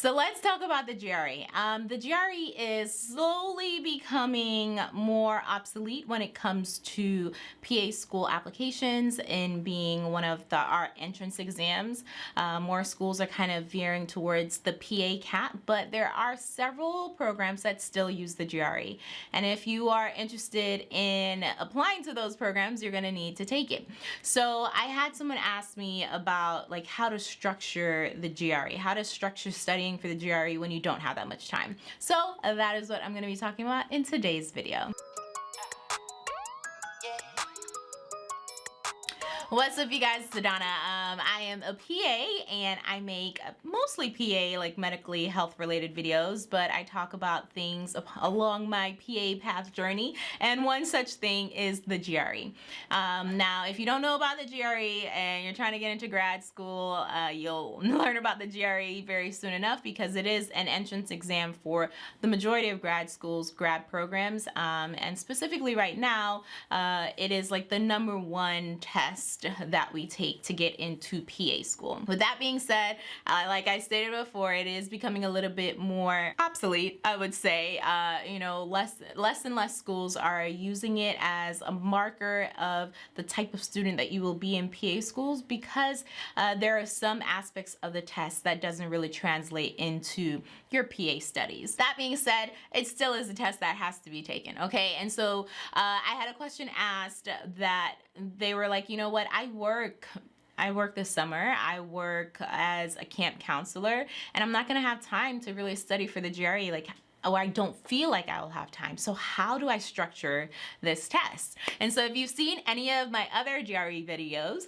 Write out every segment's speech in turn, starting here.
So let's talk about the GRE. Um, the GRE is slowly becoming more obsolete when it comes to PA school applications and being one of the our entrance exams. Uh, more schools are kind of veering towards the PA CAT, but there are several programs that still use the GRE. And if you are interested in applying to those programs, you're gonna need to take it. So I had someone ask me about like how to structure the GRE, how to structure studying studying for the GRE when you don't have that much time. So that is what I'm going to be talking about in today's video. What's up you guys, it's. Um, I am a PA and I make mostly PA like medically health related videos but I talk about things along my PA path journey and one such thing is the GRE. Um, now if you don't know about the GRE and you're trying to get into grad school uh, you'll learn about the GRE very soon enough because it is an entrance exam for the majority of grad schools grad programs um, and specifically right now uh, it is like the number one test test that we take to get into PA school. With that being said, uh, like I stated before, it is becoming a little bit more obsolete, I would say. Uh, you know, less, less and less schools are using it as a marker of the type of student that you will be in PA schools because uh, there are some aspects of the test that doesn't really translate into your PA studies. That being said, it still is a test that has to be taken, okay? And so uh, I had a question asked that they were like, you know what, I work I work this summer. I work as a camp counselor and I'm not gonna have time to really study for the GRE like or I don't feel like I will have time. So how do I structure this test? And so if you've seen any of my other GRE videos,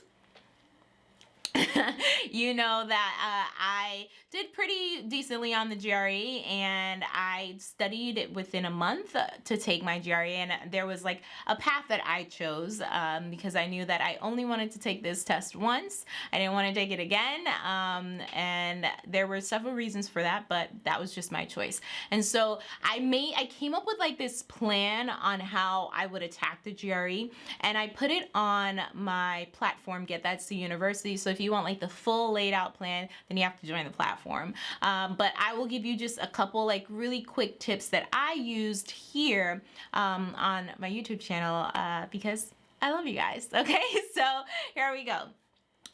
you know that uh, I did pretty decently on the GRE and I studied it within a month to take my GRE and there was like a path that I chose um, because I knew that I only wanted to take this test once. I didn't want to take it again um, and there were several reasons for that but that was just my choice. And so I made, I came up with like this plan on how I would attack the GRE and I put it on my platform Get That's the University. So if you want like the full laid out plan then you have to join the platform platform. Um, but I will give you just a couple like really quick tips that I used here um, on my YouTube channel uh, because I love you guys. Okay, so here we go.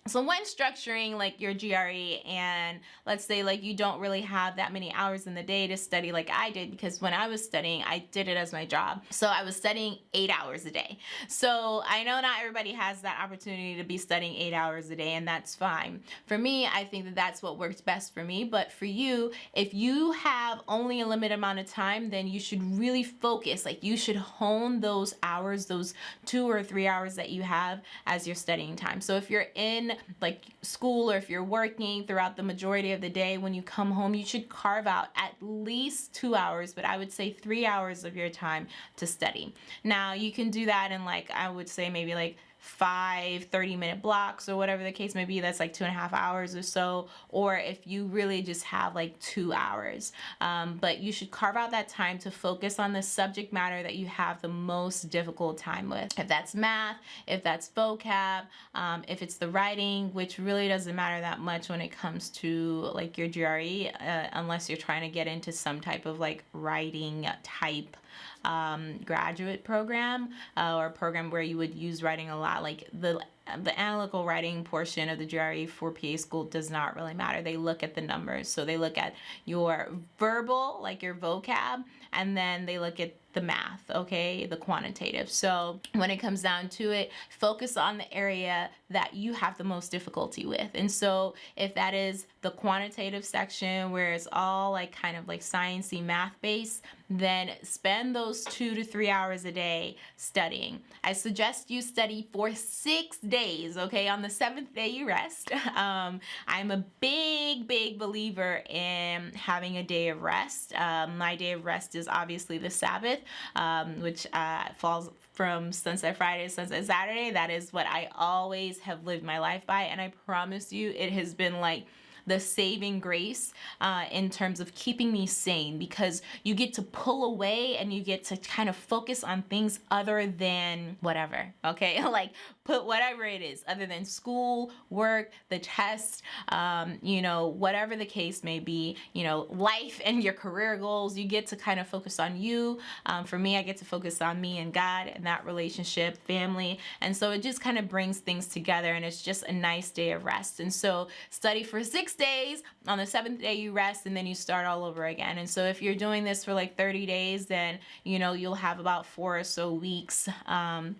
So when structuring like your GRE and let's say like you don't really have that many hours in the day to study like I did because when I was studying I did it as my job. So I was studying eight hours a day. So I know not everybody has that opportunity to be studying eight hours a day and that's fine. For me I think that that's what works best for me but for you if you have only a limited amount of time then you should really focus like you should hone those hours those two or three hours that you have as your studying time. So if you're in like school or if you're working throughout the majority of the day, when you come home, you should carve out at least two hours, but I would say three hours of your time to study. Now you can do that in like, I would say maybe like five 30 minute blocks or whatever the case may be that's like two and a half hours or so or if you really just have like two hours. Um, but you should carve out that time to focus on the subject matter that you have the most difficult time with. If that's math if that's vocab um, if it's the writing which really doesn't matter that much when it comes to like your GRE uh, unless you're trying to get into some type of like writing type um, graduate program uh, or program where you would use writing a lot like the the analytical writing portion of the GRE for PA school does not really matter. They look at the numbers. So they look at your verbal, like your vocab, and then they look at the math, okay, the quantitative. So when it comes down to it, focus on the area that you have the most difficulty with. And so if that is the quantitative section where it's all like kind of like sciencey math based, then spend those two to three hours a day studying. I suggest you study for six days, okay? On the seventh day you rest. Um, I'm a big, big believer in having a day of rest. Um, my day of rest is obviously the Sabbath, um, which uh, falls from Sunset Friday to Sunset Saturday. That is what I always have lived my life by. And I promise you, it has been like the saving grace uh, in terms of keeping me sane because you get to pull away and you get to kind of focus on things other than whatever, okay? like put whatever it is other than school, work, the test, um, you know, whatever the case may be, you know, life and your career goals. You get to kind of focus on you. Um, for me, I get to focus on me and God and that relationship, family. And so it just kind of brings things together and it's just a nice day of rest. And so study for six days. On the seventh day, you rest and then you start all over again. And so if you're doing this for like 30 days, then, you know, you'll have about four or so weeks. Um,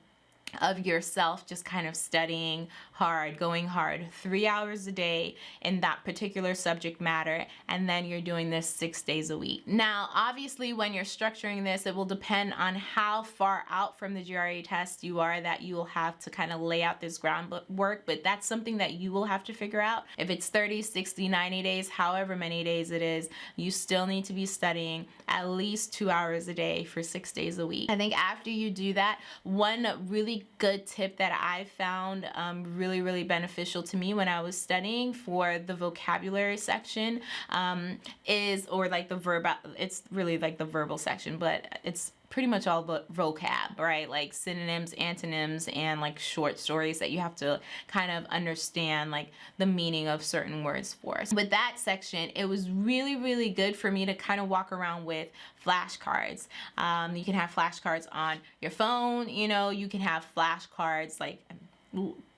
of yourself just kind of studying hard, going hard, three hours a day in that particular subject matter, and then you're doing this six days a week. Now, obviously, when you're structuring this, it will depend on how far out from the GRE test you are that you will have to kind of lay out this groundwork, but that's something that you will have to figure out. If it's 30, 60, 90 days, however many days it is, you still need to be studying at least two hours a day for six days a week. I think after you do that, one really good tip that I found um, really, really really beneficial to me when I was studying for the vocabulary section um, is, or like the verb, it's really like the verbal section, but it's pretty much all the vocab, right? Like synonyms, antonyms, and like short stories that you have to kind of understand like the meaning of certain words for. So With that section, it was really, really good for me to kind of walk around with flashcards. Um, you can have flashcards on your phone, you know, you can have flashcards like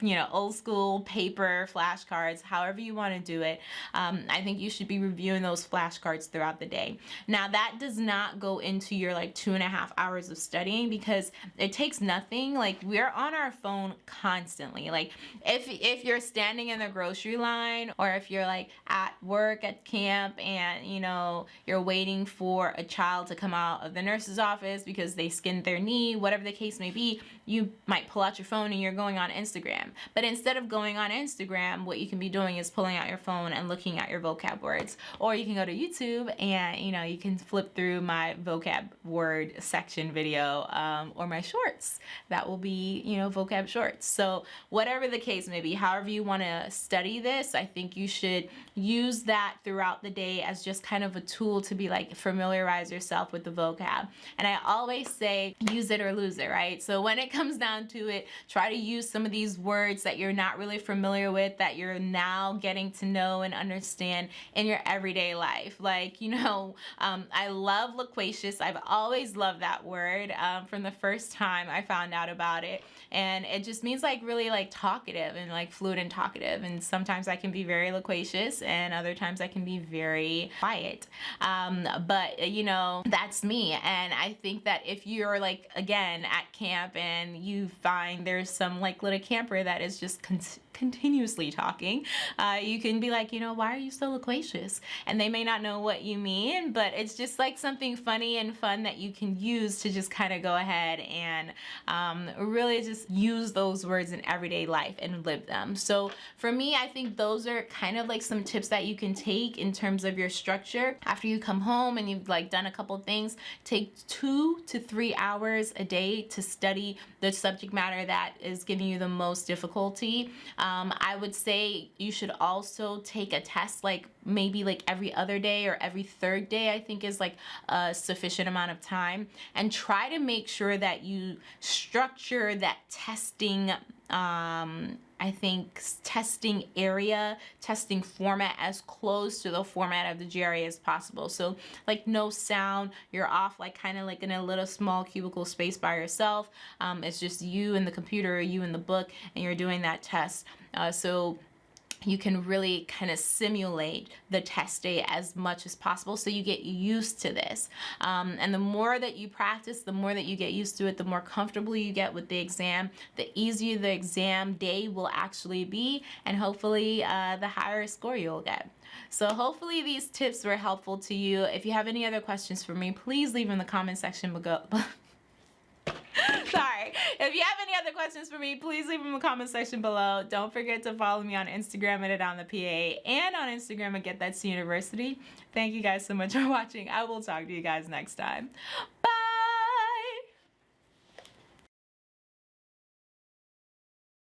you know, old school paper flashcards, however you want to do it. Um, I think you should be reviewing those flashcards throughout the day. Now that does not go into your like two and a half hours of studying because it takes nothing. Like we're on our phone constantly. Like if, if you're standing in the grocery line or if you're like at work at camp and you know, you're waiting for a child to come out of the nurse's office because they skinned their knee, whatever the case may be, you might pull out your phone and you're going on Instagram. But instead of going on Instagram, what you can be doing is pulling out your phone and looking at your vocab words. Or you can go to YouTube and, you know, you can flip through my vocab word section video um, or my shorts. That will be, you know, vocab shorts. So whatever the case may be, however you want to study this, I think you should use that throughout the day as just kind of a tool to be like familiarize yourself with the vocab. And I always say use it or lose it, right? So when it comes down to it, try to use some of these words words that you're not really familiar with that you're now getting to know and understand in your everyday life. Like, you know, um, I love loquacious. I've always loved that word um, from the first time I found out about it. And it just means like really like talkative and like fluid and talkative. And sometimes I can be very loquacious and other times I can be very quiet. Um, but, you know, that's me. And I think that if you're like, again, at camp and you find there's some like little camper that is just continuously talking, uh, you can be like, you know, why are you so loquacious? And they may not know what you mean, but it's just like something funny and fun that you can use to just kind of go ahead and um, really just use those words in everyday life and live them. So for me, I think those are kind of like some tips that you can take in terms of your structure. After you come home and you've like done a couple things, take two to three hours a day to study the subject matter that is giving you the most difficulty. Um, I would say you should also take a test like maybe like every other day or every third day I think is like a sufficient amount of time and try to make sure that you structure that testing um, I think testing area, testing format as close to the format of the GRE as possible. So like no sound, you're off like kind of like in a little small cubicle space by yourself. Um, it's just you and the computer, you and the book, and you're doing that test. Uh, so you can really kind of simulate the test day as much as possible so you get used to this. Um, and the more that you practice the more that you get used to it the more comfortable you get with the exam the easier the exam day will actually be and hopefully uh, the higher score you'll get. So hopefully these tips were helpful to you. If you have any other questions for me please leave in the comment section below. Sorry. If you have any other questions for me, please leave them in the comment section below. Don't forget to follow me on Instagram at it on the PA and on Instagram at Get That That's University. Thank you guys so much for watching. I will talk to you guys next time.